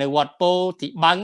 នៅវត្តពោធិបឹង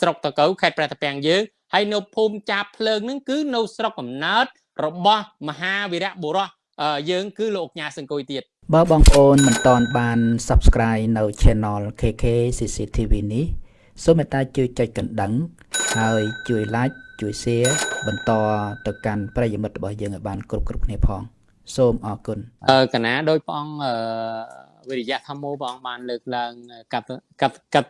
ស្រុកតកៅខេត្តព្រះតាពាំងយើងហើយនៅភូមិចាបភ្លើងហ្នឹងគឺនៅស្រុកកំណើតរបស់មហាវីរៈបុរសយើងគឺលោកញ៉ាសង្គុយទៀតបើបងប្អូនមិនទាន់បាន Subscribe នៅ Channel KK CCTV នេះសូមមេត្តាជួយចុចកណ្ដឹង ហើយជួយ Like ជួយ Share បន្តទៅកាន់ប្រិយមិត្តរបស់យើងឲ្យបានគ្រប់គ្រប់គ្នាផង សូមអរគុណអឺកណាដោយព្រះអង្គអឺ វិរិយៈធម្មោព្រះអង្គបានលើកឡើងកតកតកត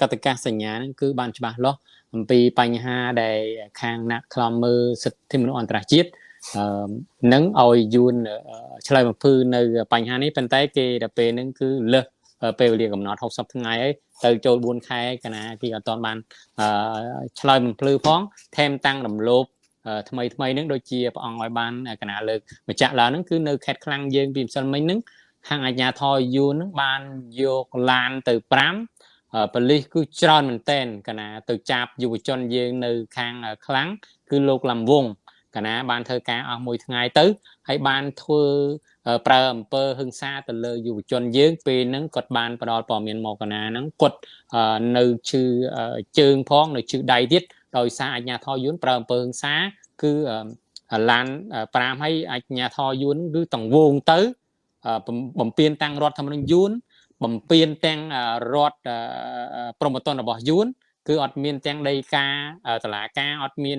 កតកាសញ្ញាហ្នឹងគឺបានច្បាស់លាស់អំពីបញ្ហាដែលខាងអ្នកខ្លំមើលសិទ្ធិមនុស្សអន្តរជាតិអឺនឹងឲ្យយួនឆ្លើយបំភឺនៅបញ្ហានេះប៉ុន្តែគេដល់ពេលហ្នឹងគឺលើសពេលវេលាកំណត់60ថ្ងៃហើយទៅចូល4ខែកណាគេអត់ទាន់បានឆ្លើយបំភ្លឺផងថែមតាំងរំលោភថ្មីថ្មីហ្នឹងដូចជាព្រះអង្គឲ្យបានកណាលើកម្ចាស់ឡើងហ្នឹងគឺនៅខេត្តខ្លាំងយើងពីម្សិលមិញហ្នឹង ខាងអាជ្ញាធរយួនហ្នឹងបានយកឡានទៅ5ប៉ូលីសគឺច្រើនមែនតែនកណាទៅចាប់យុវជនយើងនៅខាងខ្លាំងគឺលោកលំវងកណាបានធ្វើការអស់មួយថ្ងៃទៅហើយបានធ្វើប្រើអំពើហឹង្សាទៅលើយុវជនយើងពេលហ្នឹងគាត់បានផ្ដល់ព័ត៌មានមកកណាហ្នឹងគាត់នៅឈឺជើងផងនៅឈឺដៃទៀតដោយសារអាជ្ញាធរយួនប្រើអំពើហឹង្សាគឺឡាន5ហើយអាជ្ញាធរយួនគឺតង្វងទៅ បំពេញតាំងរដ្ឋធម្មនុញ្ញយួនបំពេញទាំងរដ្ឋប្រមត្តនរបស់យួនគឺអត់មានទាំងដីកាតឡាការអត់មាន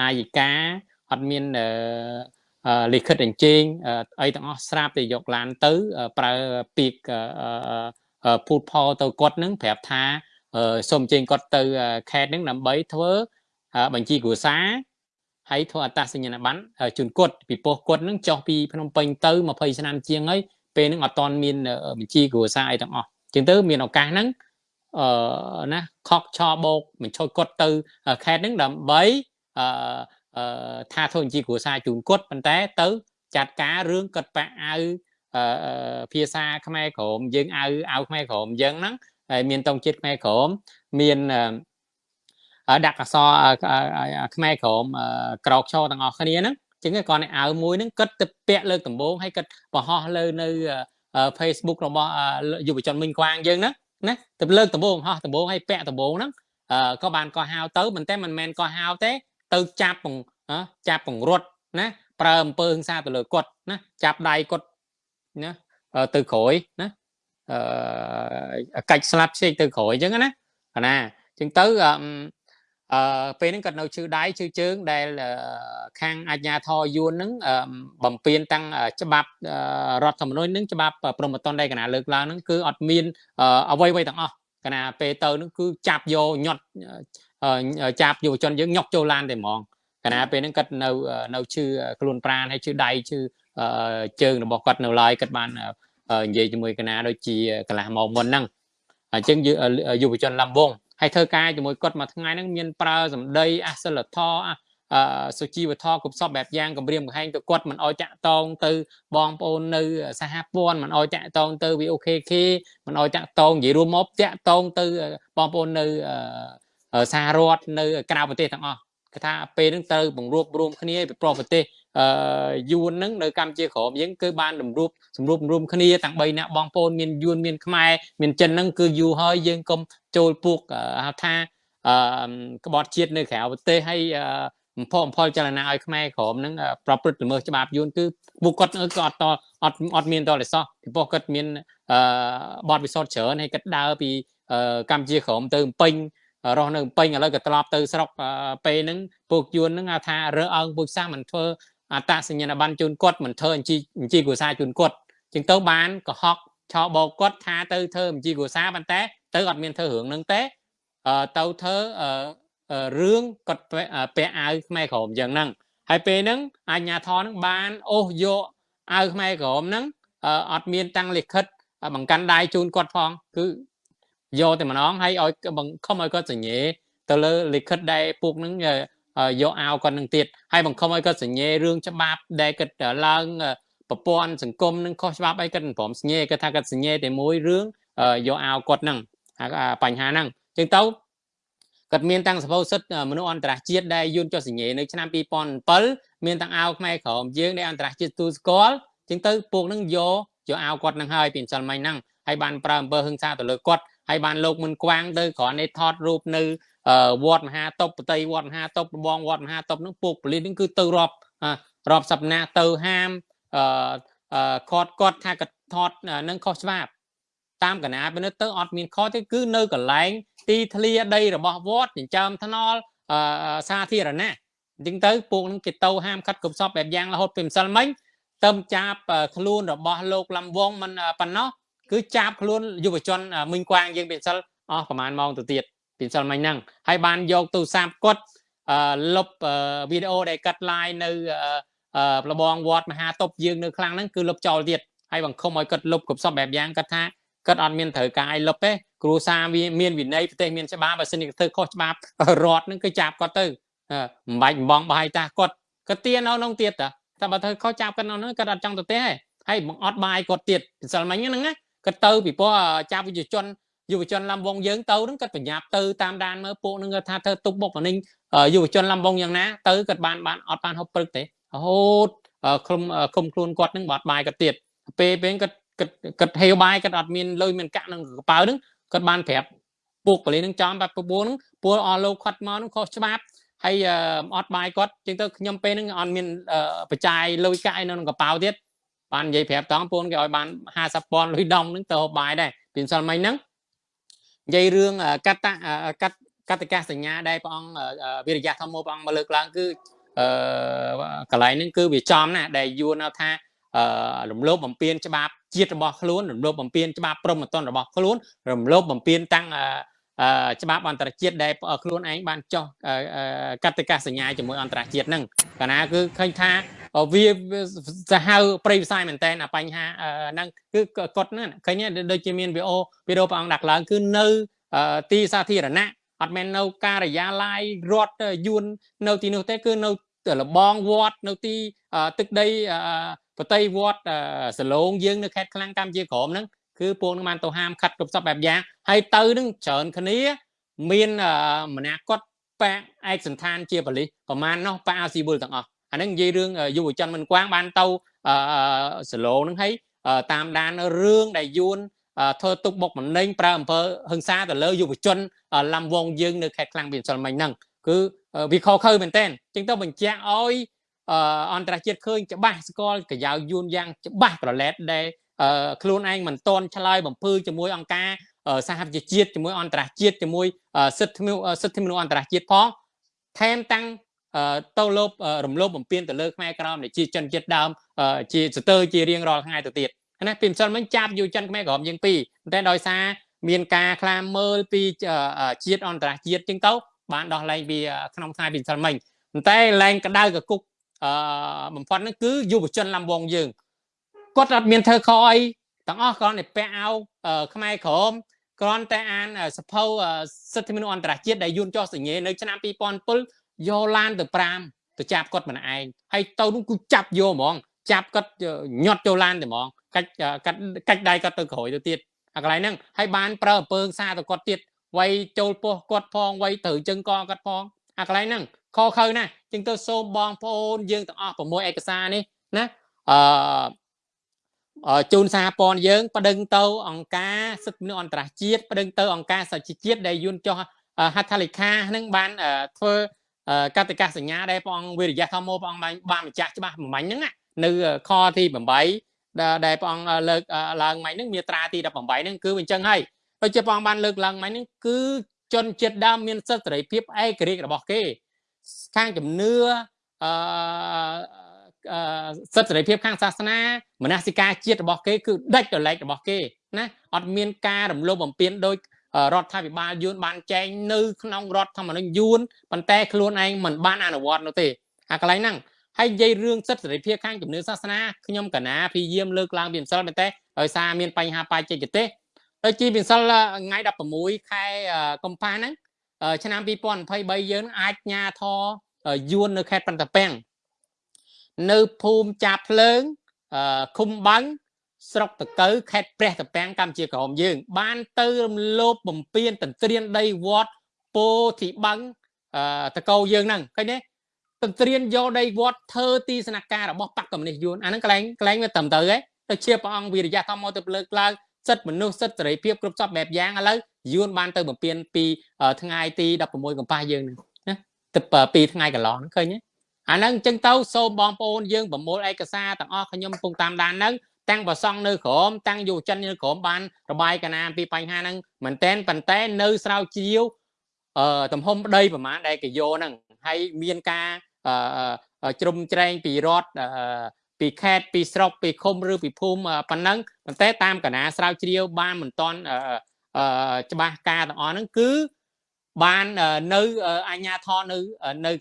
អាយិកាអត់មានលិខិតអញ្ជើញអីទាំងអស់ស្រាប់តែយកឡានទៅ ប្រើពាក្យពូតផលទៅគាត់នឹងប្រាប់ថាសូមអញ្ជើញគាត់ទៅខេត្តនឹងដើម្បីធ្វើបញ្ជីគ្រួសារ ហើយធ្វើអត្តសញ្ញាណប័ណ្ណជូនគាត់ពីពោះគាត់នឹងចុះពីភ្នំពេញទៅ20ឆ្នាំជាងហើយពេលហ្នឹងអត់ទាន់មានបញ្ជីគ្រួសារអីទាំងអស់ជាងទៅមានឱកាសហ្នឹងអឺណាខកឆបោកបញ្ឈប់គាត់ទៅខេត្តហ្នឹងដើម្បីអឺថាធ្វើបញ្ជីគ្រួសារជូនគាត់ប៉ុន្តែទៅ ចាត់ការរឿងគាត់ប៉ាអាវភាសាខ្មែរក្រមយើងអាវអាវខ្មែរក្រមយើងហ្នឹងហើយមានតង់ជាតិខ្មែរក្រមមាន ដាក់អសរខ្មែរក្រមក្រោកឈរទាំងអស់គ្នាហ្នឹងចឹងគាត់ឲ្យអាវមួយហ្នឹងគិតទៅពាក់លើកដំបូងហើយគិតបង្ហោះលើនៅ Facebook របស់យុវជនមិញខ្វាងយើងហ្នឹងណាទៅលើកដំបូងហោះដំបូងហើយពាក់ដំបូងហ្នឹងក៏បានកោះហៅទៅមិនតែមិនមែនកោះហៅទេ ទៅចាប់បង្ចាប់បង្រត់ណាប្រើអំពើហិង្សាទៅលើគាត់ណាចាប់ដៃគាត់ណាទៅក្រោយណាអឺកាច់ស្លាប់ផ្សេងទៅក្រោយអញ្ចឹងណាណាអញ្ចឹងទៅ អឺពេលហ្នឹងគាត់នៅឈឺដៃឈឺជើងដែលខាងអាជ្ញាធរយួនហ្នឹងបំពេញតាំងច្បាប់រដ្ឋធម្មនុញ្ញហ្នឹងច្បាប់ព្រមត្តនដែលកណាលើកឡើងហ្នឹងគឺអត់មានអ្វីៗទាំងអស់កណាពេលទៅហ្នឹងគឺចាប់យកញាត់ចាប់យុវជនយើងញុកចូលឡានតែហ្មងកណាពេលហ្នឹងគាត់នៅនៅឈឺខ្លួនប្រាណហើយឈឺដៃឈឺជើងរបស់គាត់នៅឡើយគាត់បាននិយាយជាមួយកណាដូចជាកន្លះម៉ោងមុនហ្នឹងអញ្ចឹងយុវជនលំវង ហើយធ្វើការជាមួយគាត់មួយថ្ងៃហ្នឹងមានប្រើសម្ដីអសិលធម៌អឺសុជីវធម៌គ្រប់សពបែបយ៉ាងគម្រាមកំហែងទៅគាត់មិនអោយតាក់តងទៅបងប្អូននៅសហព័ន្ធមិនអោយតាក់តងទៅ VOKK មិនអោយតាក់តងនិយាយរួមមកតាក់តងទៅបងប្អូននៅសហរដ្ឋនៅក្រៅប្រទេសទាំងអស់គេថាពេលហ្នឹងត្រូវបង្រួបរួមគ្នាពីប្រប្រទេសអឺយួនហ្នឹងនៅកម្ពុជាក្រមយើងគឺបានរំរួបសម្រួបរួមគ្នាទាំង3នាក់បងប្អូនមានយួនមានខ្មែរមានចិនហ្នឹងគឺយូរហើយយើងកុំចូលពួកហៅថាអឺក្បត់ជាតិនៅក្រៅប្រទេសហើយបំផុសបំផុលចលនាឲ្យខ្មែរក្រមហ្នឹងប្រព្រឹត្តល្មើសច្បាប់យួនគឺពួកគាត់ក៏អត់តអត់អត់មានតលសោះពីព្រោះគាត់មានអឺបទពិសោធន៍ច្រើនហើយគាត់ដើរពីកម្ពុជាក្រមទៅពេញរស់នៅពេញឥឡូវក៏ត្រឡប់ទៅស្រុកពេលហ្នឹងពួកយួនហ្នឹងថារើអើងពួកសាសមិនធ្វើ អត្តសញ្ញាណប័ណ្ណជូនគាត់មិនធ្វើអញ្ជីអញ្ជីគ្រួសារជូនគាត់ជាងទៅបានកុហកឆោបោកគាត់ថាទៅធ្វើអញ្ជីគ្រួសារប៉ុន្តែទៅអត់មានធ្វើរឿងហ្នឹងទេទៅធ្វើរឿងគាត់ពាក់អាវខ្មែរក្រមយ៉ាងហ្នឹងហើយពេលហ្នឹងអាជ្ញាធរហ្នឹងបានអូសយកអាវខ្មែរក្រមហ្នឹងអត់មានតាំងលិខិតបង្កាន់ដៃជូនគាត់ផងគឺយកតែម្ដងហើយឲ្យបង្ខំឲ្យគាត់សញ្ញេទៅលើលិខិតដែលពួកហ្នឹង យកអាវគាត់នឹងទៀតហើយបង្ខំឲ្យគាត់សញ្ញេរឿងច្បាប់ដែលគាត់ឡើងប្រព័ន្ធសង្គមនឹងខុសច្បាប់អីគាត់មិនព្រមសញ្ញេគាត់ថាគាត់សញ្ញេតែមួយរឿងយកអាវគាត់ហ្នឹងបញ្ហាហ្នឹងចឹងទៅគាត់មានតាំងសភៅសិទ្ធិមនុស្សអន្តរជាតិដែលយួនចុះសញ្ញេនៅឆ្នាំ2007មានតាំងអាវខ្មែរក្រមយើងដែលអន្តរជាតិទូស្គាល់ចឹងទៅពួកហ្នឹងយកយកអាវគាត់ហ្នឹងហើយពីអញ្ចឹងមិញហ្នឹងហើយបានប្រើអំពើហឹង្សាទៅលើគាត់ ហើយបានលោកមិនខ្វាំងទៅគ្រាន់តែថតរូបនៅវត្តមហាតុបប្រតិវត្តមហាតុបរបងវត្តមហាតុបហ្នឹងពួកប៉ូលីសហ្នឹងគឺទៅរាប់រាប់សប្តាហ៍ទៅហាមអឺគាត់គាត់ថាគាត់ថតនឹងខុសច្បាប់តាមកណាពិនិត្យទៅអត់មានខុសទេគឺនៅកន្លែង ទីធ្លាដីរបស់វត្តចិញ្ចើមថ្នល់សាធារណៈអញ្ចឹងទៅពួកនឹងគេទៅហាមខាត់គ្រប់សពបែបយ៉ាងរហូតពីម្សិលមិញទៅចាប់ខ្លួនរបស់លោកលំវងមិនប៉ុណ្ណោះ គឺចាប់ខ្លួនយុវជនមិញក្វាងយើងពីម្សិលអស់ប្រហែលម៉ោងទៅទៀតពីម្សិលមិញហ្នឹងហើយបានយកទូរស័ព្ទគាត់លុបវីដេអូដែលកាត់ live នៅប្របងវត្តមហាតុបយើងនៅខ្លាំងហ្នឹងគឺលុបចោលទៀតហើយបង្ខំឲ្យគាត់លុបគ្រប់សពបែបយ៉ាងគាត់ថាគាត់អត់មានត្រូវការឲ្យលុបទេគ្រូសាវាមានវិន័យប្រទេសមានច្បាប់បើសិនជាធ្វើខុសច្បាប់រដ្ឋហ្នឹងគឺចាប់គាត់ទៅមិនបាច់បំងបោះឲ្យតាគាត់គាត់ទៀននៅក្នុងទៀតតាតែបើធ្វើខុសចាប់គាត់នៅហ្នឹងគាត់អត់ចង់ទៅទេហើយបង្អត់បាយគាត់ទៀតពិសិលមិញហ្នឹងណា គាត់ទៅពីព្រោះចាប់វិជ្ជាជនយុវជនលំវងយើងទៅហ្នឹងគាត់បញ្ញាប់ទៅតាមដានមើលពួកហ្នឹងគាត់ថាធ្វើទុកបុកម្នេញយុវជនលំវងយ៉ាងណាទៅគាត់បានបានអត់បានហូបព្រឹកទេរហូតឃុំឃុំខ្លួនគាត់ហ្នឹងបាត់បាយគាត់ទៀតពេលពេលគាត់គាត់គាត់ហេវបាយគាត់អត់មានលុយមានកាក់ក្នុងកប៉ៅហ្នឹងគាត់បានប្រាប់ពួកប៉ូលីសហ្នឹងចំបាត់ពពួរហ្នឹងពួកអស់លោកខាត់មកហ្នឹងខុសច្បាប់ហើយអត់បាយគាត់ជាងទៅខ្ញុំពេលហ្នឹងអត់មានបច្ច័យលុយកាក់នៅក្នុងកប៉ៅទៀត បាននិយាយប្រាប់តង់ពូនគេឲ្យបាន50ពាន់លុយដុំហ្នឹងទៅហូបបាយដែរពីម្សិលមិញហ្នឹងនិយាយរឿងកតកតកតកាសញ្ញាដែលព្រះអង្គវិរិយៈធម្មព្រះអង្គមកលើកឡើងគឺអឺកន្លែងហ្នឹងគឺវាចំណាដែលយួនថាអឺរំលោភបំពានច្បាប់ជាតិរបស់ខ្លួនរំលោភបំពានច្បាប់ព្រហ្មទណ្ឌរបស់ខ្លួនរំលោភបំពានតាំងច្បាប់អន្តរជាតិដែលខ្លួនឯងបានចោះកតិកាសញ្ញាជាមួយអន្តរជាតិហ្នឹងកាលណាគឺឃើញថា វាសាហាវប្រិយវិស័យមែនតើបញ្ហាហ្នឹងគឺគាត់ហ្នឹងឃើញដូចជាមានវីអូវីដេអូព្រះអង្គដាក់ឡើងគឺនៅទីសាធារណៈអត់មែននៅការិយាល័យរដ្ឋយួននៅទីនោះទេគឺនៅលបងវត្តនៅទីទឹកដីប្រតិវត្តសឡងយើងនៅខេត្តខ្លាំងកម្ពុជាក្រមហ្នឹងគឺពួកនឹងបានទៅហាមខាត់គ្រប់សពបែបយ៉ាងហើយទៅនឹងច្រើនគ្នាមានម្នាក់គាត់ប៉ាឯកសន្តានជាបលិសប្រមាណនោះប៉ាអាស៊ីវុលទាំងអស់ អាហ្នឹងនិយាយរឿងយុវជនមិនគួងបានទៅសឡងហ្នឹងហើយតាមដានរឿងដែលយួនធ្វើទុកបុកម្នេញប្រើអំពើហិង្សាទៅលើយុវជនឡំវងយើងនៅខេត្តខ្លាំងពីម្សិលមិញហ្នឹងគឺវាខុសខើមែនតើចឹងទៅបញ្ជាក់ឲ្យអន្តរជាតិឃើញច្បាស់ស្គាល់កយ៉ាវយួនយ៉ាងច្បាស់ប្រឡែតដែលខ្លួនឯងមិនតន់ឆ្លើយបំភឺជាមួយអង្គការសហប្រជាជាតិជាមួយអន្តរជាតិជាមួយសិទ្ធិសិទ្ធិមនុស្សអន្តរជាតិផងថែមតាំង ទៅលោបរំលោភបំពានទៅលើខ្មែរក្រមដែលជាជនជាតិដើមជាស្ទើរជារៀងរាល់ថ្ងៃទៅទៀតណាពីម្សិលមិញចាប់យុវជនខ្មែរក្រមយើងពីរតែដោយសារមានការខ្លាមមើលពីជាតិអន្តរជាតិជាងទៅបានដោះលែងពីក្នុងថ្ងៃពីម្សិលមិញតែលែងក្តៅកគុកអឺបំផុតហ្នឹងគឺយុវជនលំវងយើងគាត់អត់មានធ្វើខអីទាំងអស់គ្រាន់តែពាក់អាវខ្មែរក្រមគ្រាន់តែអានសភៅសិទ្ធិមនុស្សអន្តរជាតិដែលយួនចោះសញ្ញេនៅឆ្នាំ2007 យកឡានទៅ5ទៅចាប់គាត់ម្នាក់ឯងហើយទៅនោះគឺចាប់យកហ្មងចាប់គាត់ញាត់ចូលឡានទៅហ្មងកាច់កាច់កាច់ដៃគាត់ទៅក្រោយទៅទៀតអាកន្លែងហ្នឹងហើយបានប្រើអំពើសារទៅគាត់ទៀតវាយចូលពោះគាត់ផងវាយត្រូវជើងកគាត់ផងអាកន្លែងហ្នឹងខខើណាចឹងទៅសូមបងប្អូនយើងទាំងអស់6ឯកសារនេះណាអឺជូនសារព័ន្ធយើងប្តឹងទៅអង្គការសិទ្ធិមនុស្សអន្តរជាតិប្តឹងទៅអង្គការសហជីវជាតិដែលយួនចោះហត្ថលេខាហ្នឹងបានធ្វើ កតិកាសញ្ញាដែលព្រះអង្គវិរិយៈធម្មព្រះអង្គបានបានម្ចាស់ច្បាស់មួយហ្នឹងនៅខទី8ដែលព្រះអង្គលើកឡើងមិញហ្នឹងមាត្រាទី18ហ្នឹងគឺអញ្ចឹងហើយដូចជាព្រះអង្គបានលើកឡើងមិញហ្នឹងគឺជនជាតិដើមមានសិទ្ធិសេរីភាពឯករាជ្យរបស់គេខាងជំនឿអឺសិទ្ធិសេរីភាពខាងសាសនាមនសិការជាតិរបស់គេគឺដាច់ដលែករបស់គេណាអត់មានការរំលោភបំពានដោយ រដ្ឋាភិបាលយួនបានចែងនៅក្នុងរដ្ឋធម្មនុញ្ញយួនប៉ុន្តែខ្លួនឯងមិនបានអនុវត្តនោះទេអាកន្លែងហ្នឹងហើយនិយាយរឿងសិទ្ធិសេរីភាពខាងជំនឿសាសនាខ្ញុំកណាព្យាយាមលើកឡើងពីម្សិលមែនទេដោយសារមានបញ្ហាបច្ចេកទេសដូចជាម្សិលថ្ងៃ16ខែកុម្ភៈហ្នឹងឆ្នាំ2023យើងអាចញ៉ាធយួននៅខេត្តបន្ទាពាំងនៅភូមិចាភ្លើងឃុំបាំង ស្រុកតកៅខេត្តព្រះតពាំងកម្ពុជាក្រមយើង បានទៅរំលោភបំពានតន្ត្រានដីវត្តពោធិបាំងតកោយើងហ្នឹងឃើញទេតន្ត្រានយកដីវត្តធ្វើទីស្នាក់ការរបស់បកកម្មុយយួនអាហ្នឹងកន្លែងកន្លែងវាត្រឹមត្រូវហ៎ទៅជាព្រះអង្គវិរិយៈធម្មទៅលើកឡើងសិទ្ធិមនុស្សសិទ្ធិសេរីភាពគ្រប់សពបែបយ៉ាងឥឡូវយួនបានទៅបំពេញពីថ្ងៃទី16កុម្ភៈយើងហ្នឹងណាទៅពីថ្ងៃកន្លងហ្នឹងឃើញទេអាហ្នឹងអញ្ចឹងទៅសូមបងប្អូនយើងប្រមូលឯកសារទាំងអស់ខ្ញុំកំពុងតាមដានហ្នឹង តាំងប្រសង់នៅក្រមតាំងយុវជននៅក្រមបានរបាយកណាពីបញ្ហាហ្នឹងមែនតែនប៉ុន្តែនៅស្រាវជ្រាវអឺទំហំដីប្រមាណដែលកយោហ្នឹងហើយមានការអឺជ្រុំជ្រែងពីរដ្ឋអឺពីខេត្តពីស្រុកពីឃុំឬពីភូមិប៉ុណ្ណឹងប៉ុន្តែតាមកណាស្រាវជ្រាវបានមិនទាន់អឺច្បាស់ការទាំងអស់ហ្នឹងគឺ បាននៅអាជ្ញាធរនៅនៅ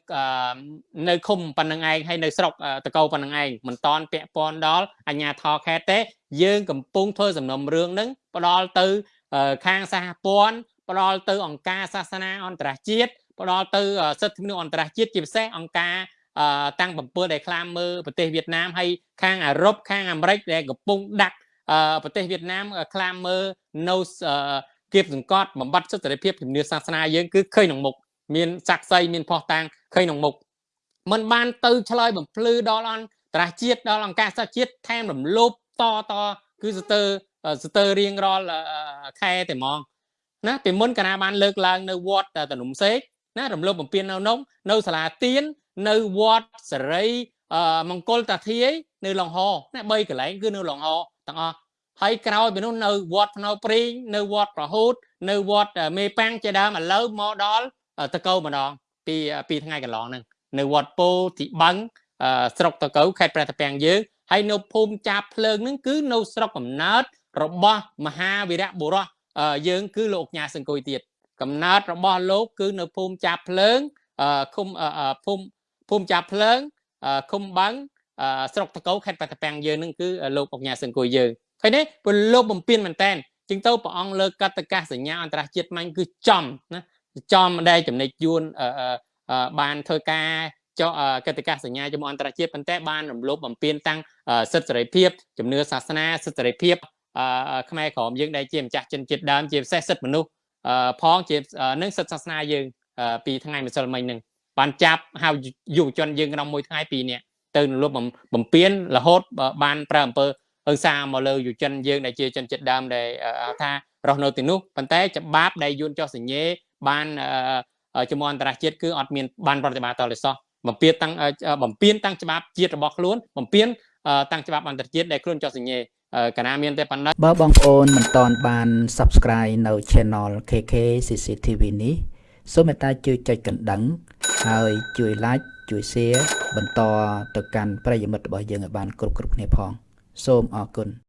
នៅឃុំប៉ុណ្្នឹងឯងហើយនៅស្រុកតកោប៉ុណ្្នឹងឯងមិនតន់ពាក់ព័ន្ធដល់អាជ្ញាធរខេត្តទេ យើងកំពុងធ្វើសំណុំរឿងហ្នឹងផ្ដល់ទៅខាងសហព័ន្ធផ្ដល់ទៅអង្គការសាសនាអន្តរជាតិផ្ដល់ទៅសិទ្ធិមនុស្សអន្តរជាតិជាពិសេសអង្គការតាំង7ដែលខ្លាមមើលប្រទេសវៀតណាមហើយខាងអឺរ៉ុបខាងអាមេរិកដែលកំពុងដាក់ប្រទេសវៀតណាមខ្លាមមើលនៅ គៀបសង្កត់បំបត្តិសិទ្ធិសេរីភាពជំនឿសាសនាយើងគឺឃើញក្នុងមុខមានស័ក្តិសិទ្ធិមានផុសតាងឃើញក្នុងមុខมันបានទៅឆ្លើយបំភ្លឺដល់អន្តរជាតិដល់អង្គការសហជាតិថែមរំលោភតតគឺស្ទើរស្ទើររៀងរាល់ខែតែហ្មងណាពីមុនកណាបានលើកឡើងនៅវត្តតនុំសេកណារំលោភបំពាននៅនំនៅសាលាទៀននៅវត្តសេរីមង្គលតាធាយនៅឡុងហណា3កន្លែងគឺនៅឡុងហទាំងអស់ ហើយក្រោយពីនោះនៅវត្តភ្នៅព្រីងនៅវត្តប្រហូត នៅវត្តមេប៉ាំងជាដើមឥឡូវមកដល់តកោម្ដងពីពីថ្ងៃកន្លងហ្នឹងនៅវត្តពោធិបឹងស្រុកតកោខេត្តព្រះតាពាំងយើងហើយនៅភូមិចាបភ្លើងហ្នឹងគឺនៅស្រុកកំណើតរបស់មហាវីរៈបុរសយើងគឺលោកញ៉ាសង្គុយទៀតកំណើតរបស់លោកគឺនៅភូមិចាបភ្លើងឃុំភូមិភូមិចាបភ្លើងឃុំបឹងស្រុកតកោខេត្តព្រះតាពាំងយើងនឹងគឺលោកអុកញ៉ាសង្គុយយើង ឃើញទេពលលោកបំពេញមែនតែនជាងទៅព្រះអង្គលើកតកាសញ្ញាអន្តរជាតិមាញ់គឺចំណាចំដែលចំណិចយួនបានធ្វើការចុះកតិកាសញ្ញាជាមួយអន្តរជាតិប៉ុន្តែបានរំលោភបំពានតាំងសិទ្ធិសេរីភាពជំនឿសាសនាសិទ្ធិសេរីភាពខ្មែរក្រមយើងដែលជាម្ចាស់ជនជាតិដើមជាពិសេសសិទ្ធិមនុស្សផងជានឹងសិទ្ធិសាសនាយើងពីថ្ងៃម្សិលមិញនឹងបានចាប់ហៅយុវជនយើងក្នុងមួយថ្ងៃពីរនាក់ទៅលុបបំពេញរហូតបានប្រើអំពើ អើសារមកលើយុវជនយើងដែលជាជនជាតិដើមដែលថារស់នៅទីនោះប៉ុន្តែច្បាប់ដែលយួនចោះសញ្ញេបានជាមួយអន្តរជាតិគឺអត់មានបានប្រតិបត្តិតលិសោះបំពេញតាំងបំពេញតាំងច្បាប់ជាតិរបស់ខ្លួនបំពេញតាំងច្បាប់អន្តរជាតិដែលខ្លួនចោះសញ្ញេកាលណាមានតែប៉ុណ្ណឹងបើបងប្អូនមិនទាន់បាន Subscribe នៅ Channel KK CCTV នេះសូមមេត្តាជួយចុចកណ្ដឹង ហើយជួយ Like ជួយ Share បន្តទៅកាន់ប្រិយមិត្តរបស់យើងឲ្យបានគ្រប់គ្រប់គ្នាផង សូមអរគុណ